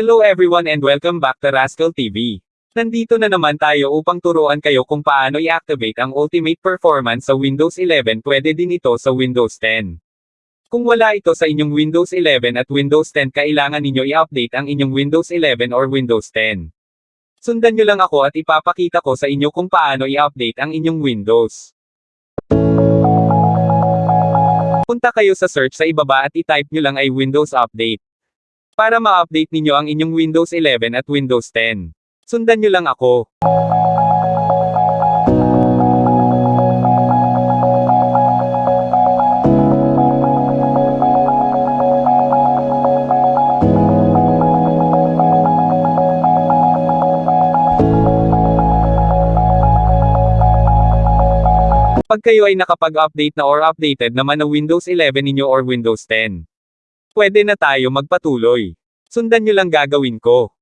Hello everyone and welcome back to Rascal TV. Nandito na naman tayo upang turuan kayo kung paano i-activate ang Ultimate Performance sa Windows 11 pwede din ito sa Windows 10. Kung wala ito sa inyong Windows 11 at Windows 10 kailangan ninyo i-update ang inyong Windows 11 or Windows 10. Sundan nyo lang ako at ipapakita ko sa inyo kung paano i-update ang inyong Windows. Punta kayo sa search sa ibaba at i-type nyo lang ay Windows Update. Para ma-update ninyo ang inyong Windows 11 at Windows 10. Sundan nyo lang ako. Pag kayo ay nakapag-update na or updated naman na Windows 11 ninyo or Windows 10. Pwede na tayo magpatuloy. Sundan nyo lang gagawin ko.